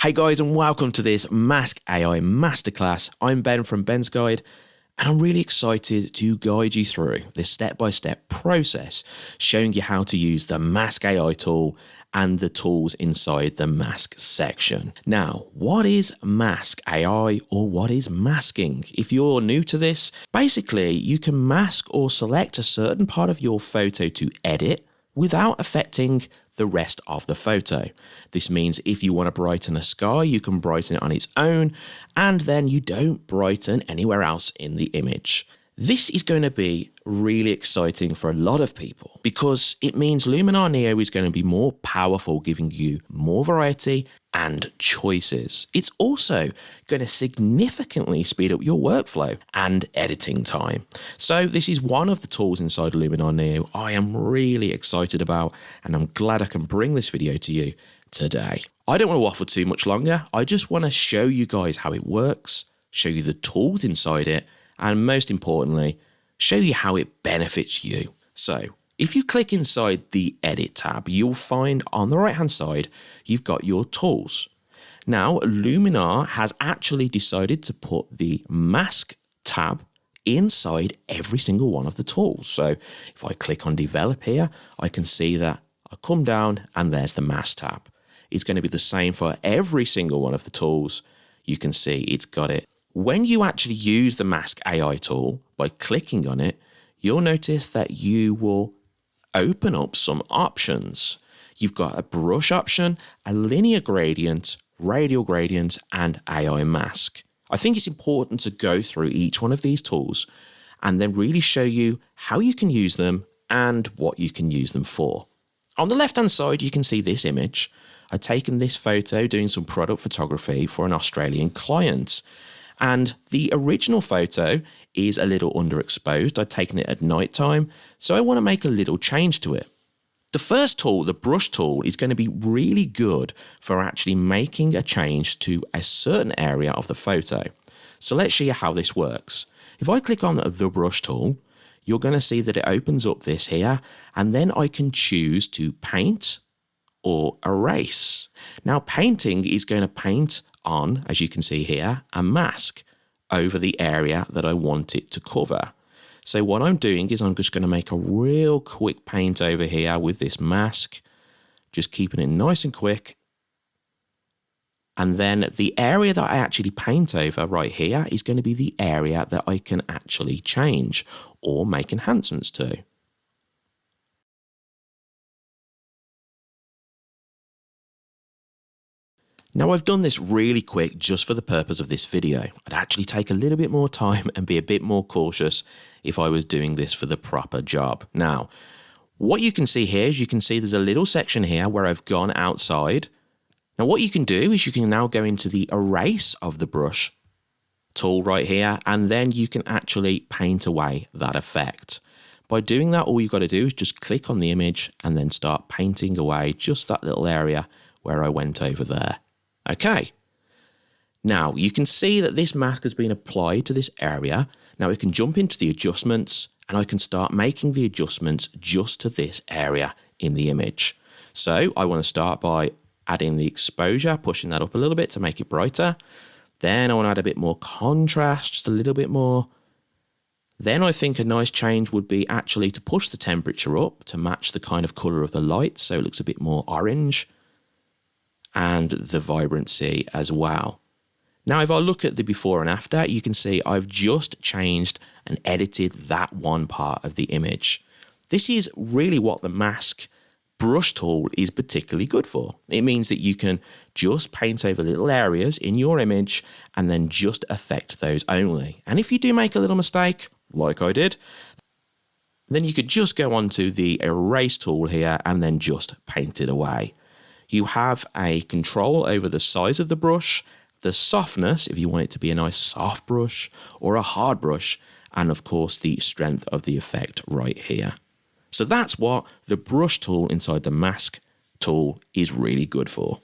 Hey guys, and welcome to this Mask AI Masterclass. I'm Ben from Ben's Guide, and I'm really excited to guide you through this step by step process, showing you how to use the Mask AI tool and the tools inside the mask section. Now, what is Mask AI or what is masking? If you're new to this, basically you can mask or select a certain part of your photo to edit without affecting the rest of the photo. This means if you want to brighten a sky, you can brighten it on its own, and then you don't brighten anywhere else in the image. This is going to be really exciting for a lot of people because it means Luminar Neo is going to be more powerful, giving you more variety and choices. It's also going to significantly speed up your workflow and editing time. So this is one of the tools inside Luminar Neo I am really excited about and I'm glad I can bring this video to you today. I don't want to waffle too much longer. I just want to show you guys how it works, show you the tools inside it, and most importantly, show you how it benefits you. So if you click inside the edit tab, you'll find on the right hand side, you've got your tools. Now, Luminar has actually decided to put the mask tab inside every single one of the tools. So if I click on develop here, I can see that I come down and there's the mask tab. It's going to be the same for every single one of the tools. You can see it's got it when you actually use the Mask AI tool by clicking on it, you'll notice that you will open up some options. You've got a brush option, a linear gradient, radial gradient, and AI mask. I think it's important to go through each one of these tools and then really show you how you can use them and what you can use them for. On the left hand side, you can see this image. I've taken this photo doing some product photography for an Australian client. And the original photo is a little underexposed. I'd taken it at night time, so I want to make a little change to it. The first tool, the brush tool, is going to be really good for actually making a change to a certain area of the photo. So let's show you how this works. If I click on the brush tool, you're going to see that it opens up this here, and then I can choose to paint or erase. Now painting is going to paint on, as you can see here, a mask over the area that I want it to cover. So what I'm doing is I'm just going to make a real quick paint over here with this mask, just keeping it nice and quick. And then the area that I actually paint over right here is going to be the area that I can actually change or make enhancements to. Now I've done this really quick just for the purpose of this video. I'd actually take a little bit more time and be a bit more cautious if I was doing this for the proper job. Now, what you can see here is you can see there's a little section here where I've gone outside. Now what you can do is you can now go into the erase of the brush tool right here and then you can actually paint away that effect. By doing that all you've got to do is just click on the image and then start painting away just that little area where I went over there. Okay. Now you can see that this mask has been applied to this area. Now we can jump into the adjustments and I can start making the adjustments just to this area in the image. So I want to start by adding the exposure, pushing that up a little bit to make it brighter. Then I want to add a bit more contrast, just a little bit more. Then I think a nice change would be actually to push the temperature up to match the kind of colour of the light so it looks a bit more orange and the vibrancy as well. Now, if I look at the before and after, you can see I've just changed and edited that one part of the image. This is really what the mask brush tool is particularly good for. It means that you can just paint over little areas in your image and then just affect those only. And if you do make a little mistake, like I did, then you could just go onto the erase tool here and then just paint it away you have a control over the size of the brush, the softness, if you want it to be a nice soft brush or a hard brush, and of course the strength of the effect right here. So that's what the brush tool inside the mask tool is really good for.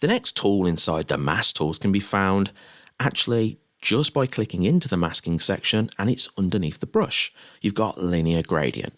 The next tool inside the mask tools can be found actually just by clicking into the masking section and it's underneath the brush. You've got linear gradient.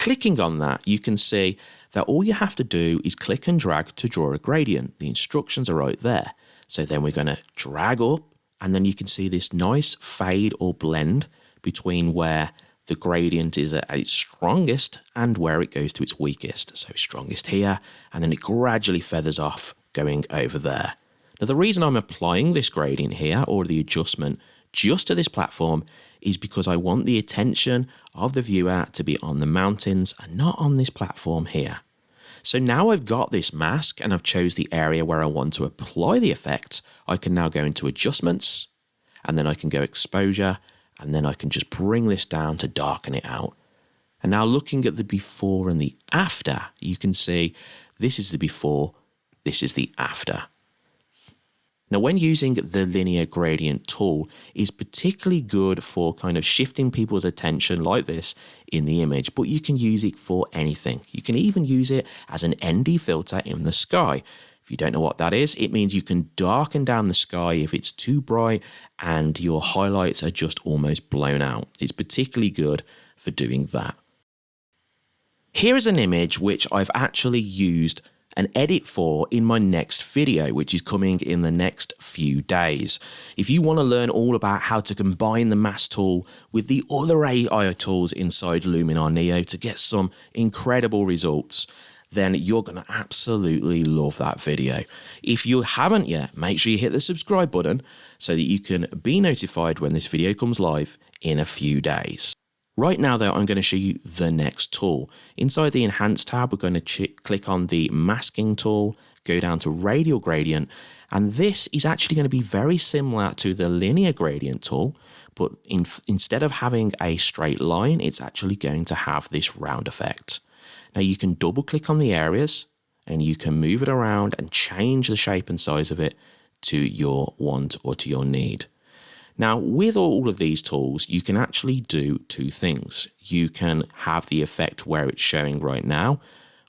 Clicking on that, you can see that all you have to do is click and drag to draw a gradient. The instructions are right there. So then we're going to drag up and then you can see this nice fade or blend between where the gradient is at its strongest and where it goes to its weakest. So strongest here, and then it gradually feathers off going over there. Now the reason I'm applying this gradient here, or the adjustment, just to this platform is because I want the attention of the viewer to be on the mountains and not on this platform here. So now I've got this mask and I've chose the area where I want to apply the effect, I can now go into adjustments and then I can go exposure and then I can just bring this down to darken it out. And now looking at the before and the after, you can see this is the before, this is the after. Now, when using the linear gradient tool is particularly good for kind of shifting people's attention like this in the image, but you can use it for anything. You can even use it as an ND filter in the sky. If you don't know what that is, it means you can darken down the sky if it's too bright and your highlights are just almost blown out. It's particularly good for doing that. Here is an image which I've actually used an edit for in my next video, which is coming in the next few days. If you want to learn all about how to combine the mask tool with the other AI tools inside Luminar Neo to get some incredible results, then you're going to absolutely love that video. If you haven't yet, make sure you hit the subscribe button so that you can be notified when this video comes live in a few days. Right now though, I'm going to show you the next tool. Inside the Enhance tab, we're going to click on the Masking tool, go down to Radial Gradient, and this is actually going to be very similar to the Linear Gradient tool, but in, instead of having a straight line, it's actually going to have this round effect. Now you can double click on the areas and you can move it around and change the shape and size of it to your want or to your need. Now, with all of these tools, you can actually do two things. You can have the effect where it's showing right now,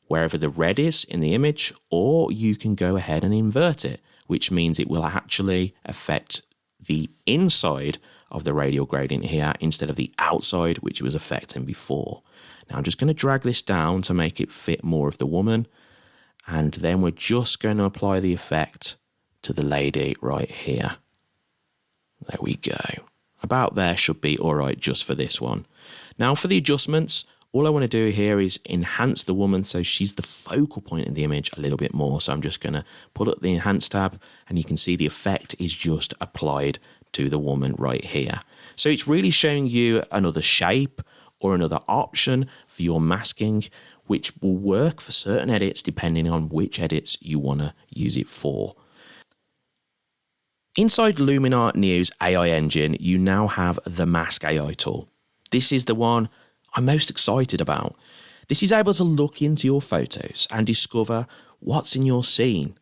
wherever the red is in the image, or you can go ahead and invert it, which means it will actually affect the inside of the radial gradient here instead of the outside, which it was affecting before. Now I'm just going to drag this down to make it fit more of the woman. And then we're just going to apply the effect to the lady right here. There we go. About there should be all right just for this one. Now for the adjustments, all I want to do here is enhance the woman so she's the focal point in the image a little bit more. So I'm just going to put up the enhance tab and you can see the effect is just applied to the woman right here. So it's really showing you another shape or another option for your masking, which will work for certain edits depending on which edits you want to use it for. Inside Luminar Neo's AI engine, you now have the Mask AI tool. This is the one I'm most excited about. This is able to look into your photos and discover what's in your scene.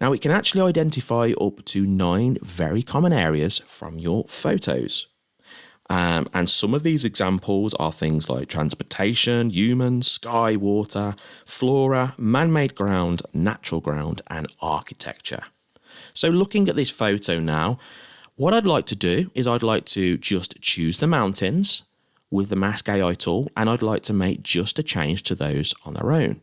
Now, it can actually identify up to nine very common areas from your photos. Um, and some of these examples are things like transportation, humans, sky, water, flora, man made ground, natural ground, and architecture. So, looking at this photo now, what I'd like to do is I'd like to just choose the mountains with the Mask AI tool, and I'd like to make just a change to those on their own.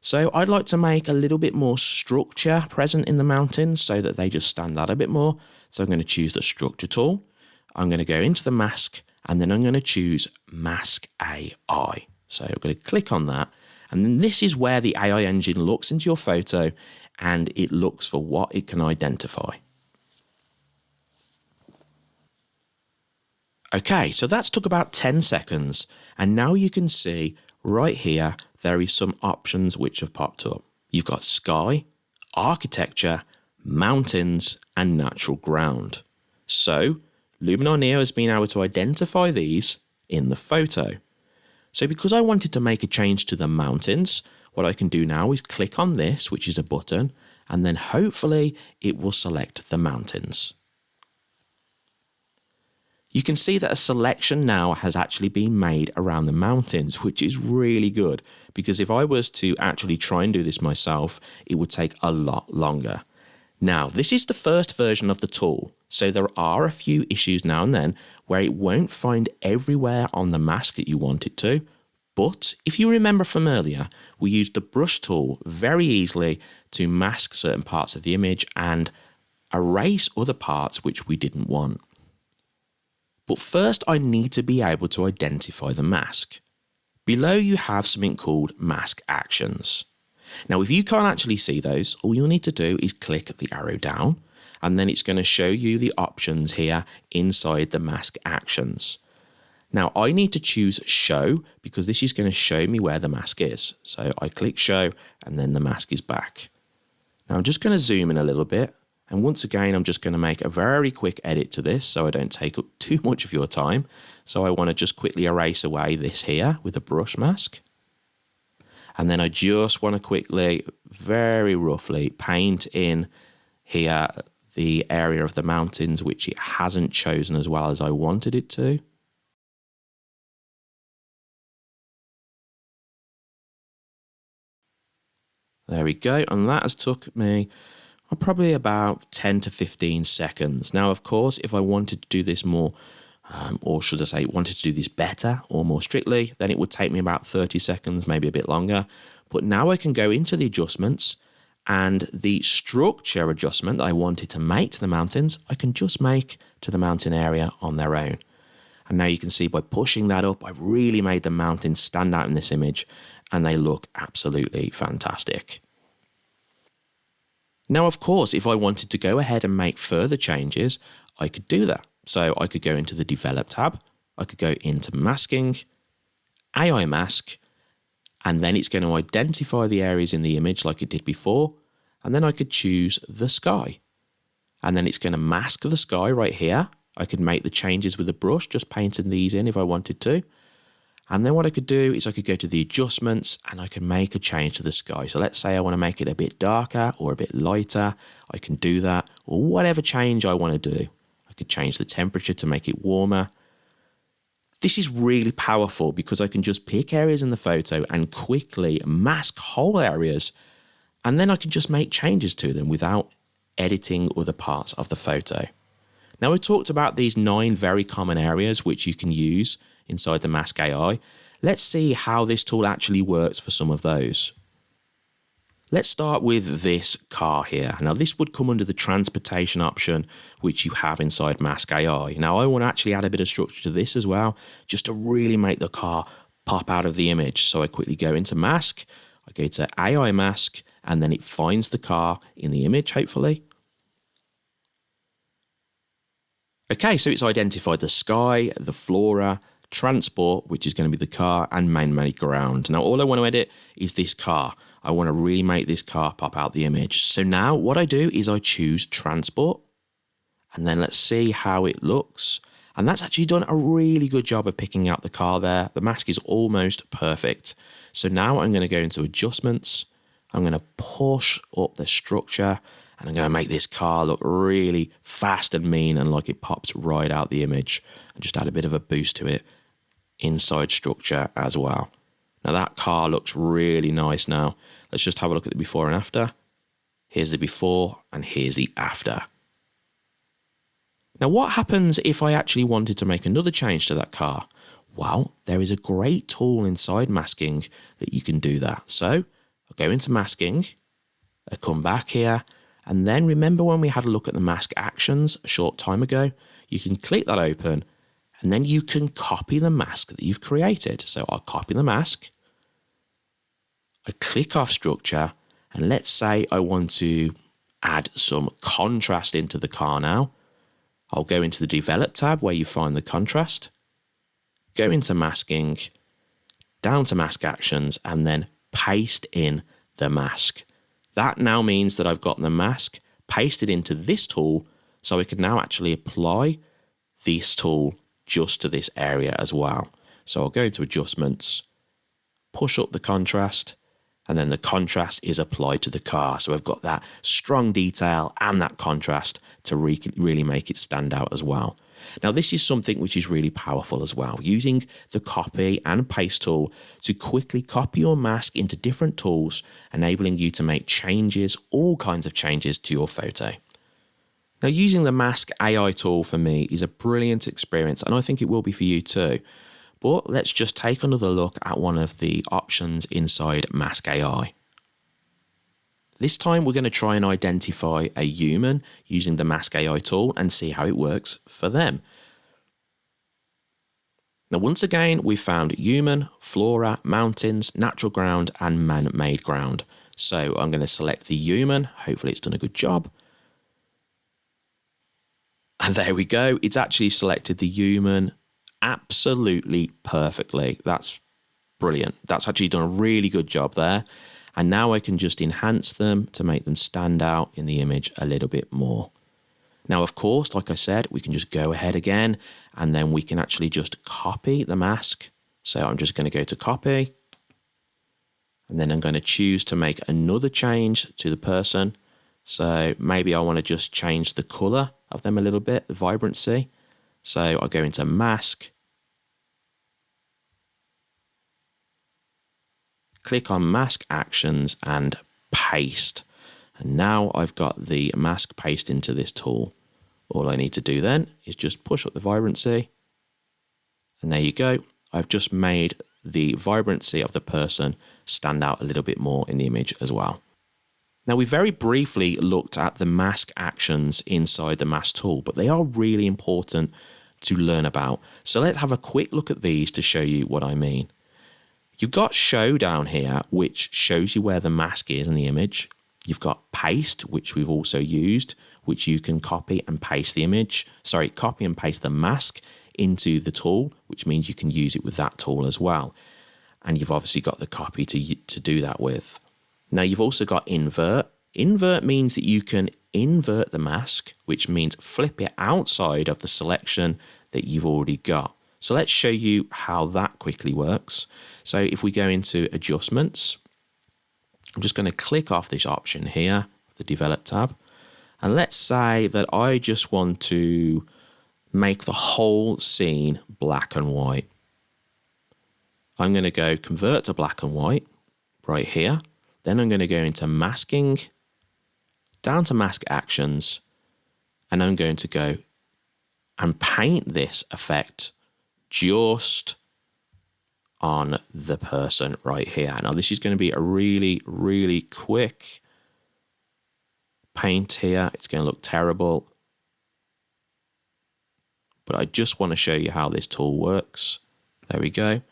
So I'd like to make a little bit more structure present in the mountains so that they just stand out a bit more. So I'm going to choose the structure tool. I'm going to go into the mask and then I'm going to choose mask AI. So I'm going to click on that. And then this is where the AI engine looks into your photo and it looks for what it can identify. Okay, so that's took about 10 seconds. And now you can see right here, there is some options which have popped up. You've got sky, architecture, mountains, and natural ground. So Luminar Neo has been able to identify these in the photo. So because I wanted to make a change to the mountains, what I can do now is click on this, which is a button, and then hopefully it will select the mountains. You can see that a selection now has actually been made around the mountains, which is really good because if I was to actually try and do this myself, it would take a lot longer. Now, this is the first version of the tool, so there are a few issues now and then where it won't find everywhere on the mask that you want it to, But if you remember from earlier, we used the brush tool very easily to mask certain parts of the image and erase other parts which we didn't want. But first I need to be able to identify the mask. Below you have something called mask actions. Now if you can't actually see those, all you'll need to do is click the arrow down and then it's going to show you the options here inside the mask actions. Now I need to choose show because this is going to show me where the mask is. So I click show and then the mask is back. Now I'm just going to zoom in a little bit and once again I'm just going to make a very quick edit to this so I don't take up too much of your time. So I want to just quickly erase away this here with a brush mask. And then I just want to quickly, very roughly paint in here the area of the mountains which it hasn't chosen as well as I wanted it to. There we go. And that has took me probably about 10 to 15 seconds. Now, of course, if I wanted to do this more, um, or should I say, wanted to do this better or more strictly, then it would take me about 30 seconds, maybe a bit longer. But now I can go into the adjustments and the structure adjustment that I wanted to make to the mountains, I can just make to the mountain area on their own. And now you can see by pushing that up, I've really made the mountains stand out in this image and they look absolutely fantastic. Now, of course, if I wanted to go ahead and make further changes, I could do that. So I could go into the Develop tab, I could go into Masking, AI Mask, and then it's going to identify the areas in the image like it did before, and then I could choose the sky. And then it's going to mask the sky right here. I could make the changes with a brush, just painting these in if I wanted to. And then what I could do is I could go to the adjustments and I can make a change to the sky. So let's say I want to make it a bit darker or a bit lighter. I can do that or whatever change I want to do. I could change the temperature to make it warmer. This is really powerful because I can just pick areas in the photo and quickly mask whole areas and then I can just make changes to them without editing other parts of the photo. Now we talked about these nine very common areas which you can use inside the Mask AI. Let's see how this tool actually works for some of those. Let's start with this car here. Now this would come under the transportation option which you have inside Mask AI. Now I want to actually add a bit of structure to this as well just to really make the car pop out of the image. So I quickly go into Mask, I go to AI Mask and then it finds the car in the image hopefully. Okay, so it's identified the sky, the flora, transport, which is going to be the car, and man-made ground. Now, all I want to edit is this car. I want to really make this car pop out the image. So now what I do is I choose transport, and then let's see how it looks. And that's actually done a really good job of picking out the car there. The mask is almost perfect. So now I'm going to go into adjustments. I'm going to push up the structure and I'm going to make this car look really fast and mean and like it pops right out the image and just add a bit of a boost to it inside structure as well. Now that car looks really nice now. Let's just have a look at the before and after. Here's the before and here's the after. Now what happens if I actually wanted to make another change to that car? Well, there is a great tool inside masking that you can do that. So I'll go into masking, I come back here and then remember when we had a look at the mask actions a short time ago? You can click that open and then you can copy the mask that you've created. So I'll copy the mask. I click off structure and let's say I want to add some contrast into the car now. I'll go into the develop tab where you find the contrast, go into masking, down to mask actions and then paste in the mask. That now means that I've got the mask pasted into this tool so I can now actually apply this tool just to this area as well. So I'll go to adjustments, push up the contrast, and then the contrast is applied to the car. So I've got that strong detail and that contrast to re really make it stand out as well. Now, this is something which is really powerful as well, using the copy and paste tool to quickly copy your mask into different tools, enabling you to make changes, all kinds of changes to your photo. Now, using the Mask AI tool for me is a brilliant experience, and I think it will be for you too. But let's just take another look at one of the options inside Mask AI. This time we're going to try and identify a human using the Mask AI tool and see how it works for them. Now once again we found human, flora, mountains, natural ground and man-made ground. So I'm going to select the human, hopefully it's done a good job. And there we go, it's actually selected the human absolutely perfectly. That's brilliant. That's actually done a really good job there. And now I can just enhance them to make them stand out in the image a little bit more. Now, of course, like I said, we can just go ahead again and then we can actually just copy the mask. So I'm just going to go to copy and then I'm going to choose to make another change to the person. So maybe I want to just change the color of them a little bit, the vibrancy. So I go into mask, click on mask actions and paste. And now I've got the mask paste into this tool. All I need to do then is just push up the vibrancy. And there you go. I've just made the vibrancy of the person stand out a little bit more in the image as well. Now we very briefly looked at the mask actions inside the mask tool, but they are really important to learn about. So let's have a quick look at these to show you what I mean. You've got show down here, which shows you where the mask is in the image. You've got paste, which we've also used, which you can copy and paste the image, sorry, copy and paste the mask into the tool, which means you can use it with that tool as well. And you've obviously got the copy to, to do that with. Now you've also got invert. Invert means that you can invert the mask, which means flip it outside of the selection that you've already got. So let's show you how that quickly works. So if we go into adjustments, I'm just going to click off this option here, the develop tab. And let's say that I just want to make the whole scene black and white. I'm going to go convert to black and white right here. Then I'm going to go into masking, down to mask actions, and I'm going to go and paint this effect just on the person right here. Now this is going to be a really, really quick paint here. It's going to look terrible. But I just want to show you how this tool works. There we go.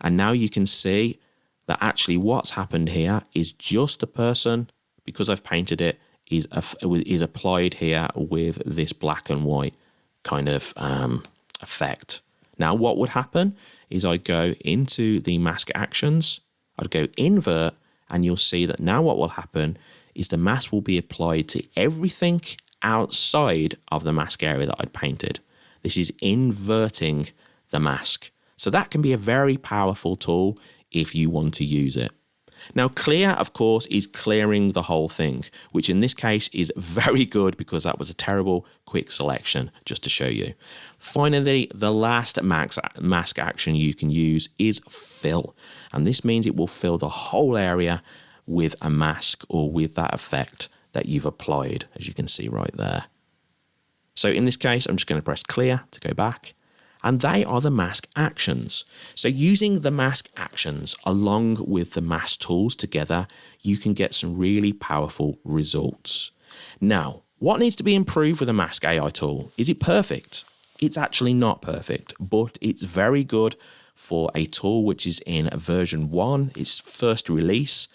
And now you can see that actually what's happened here is just the person, because I've painted it, is, is applied here with this black and white kind of um, effect. Now what would happen is I go into the mask actions, I'd go invert, and you'll see that now what will happen is the mask will be applied to everything outside of the mask area that I'd painted. This is inverting the mask. So that can be a very powerful tool if you want to use it. Now clear, of course, is clearing the whole thing, which in this case is very good because that was a terrible quick selection, just to show you. Finally, the last mask action you can use is fill. And this means it will fill the whole area with a mask or with that effect that you've applied, as you can see right there. So in this case, I'm just going to press clear to go back and they are the mask actions. So using the mask actions along with the mask tools together, you can get some really powerful results. Now, what needs to be improved with the mask AI tool? Is it perfect? It's actually not perfect, but it's very good for a tool which is in version 1, its first release.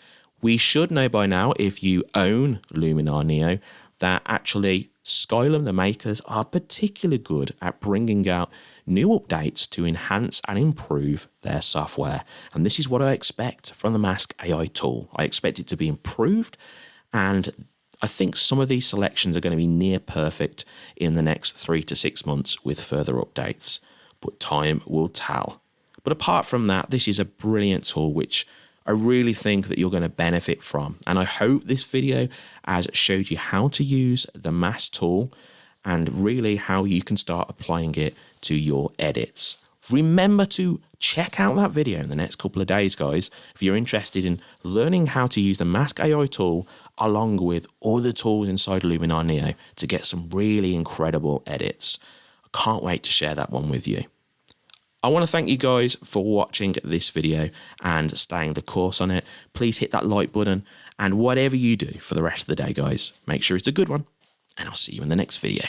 We should know by now, if you own Luminar Neo, that actually Skylum, the makers, are particularly good at bringing out new updates to enhance and improve their software. And this is what I expect from the Mask AI tool. I expect it to be improved and I think some of these selections are going to be near perfect in the next three to six months with further updates, but time will tell. But apart from that, this is a brilliant tool which I really think that you're going to benefit from. And I hope this video has showed you how to use the Mask tool and really how you can start applying it to your edits. Remember to check out that video in the next couple of days, guys, if you're interested in learning how to use the Mask AI tool along with all the tools inside Luminar Neo to get some really incredible edits. I can't wait to share that one with you. I want to thank you guys for watching this video and staying the course on it. Please hit that like button and whatever you do for the rest of the day, guys, make sure it's a good one. And I'll see you in the next video.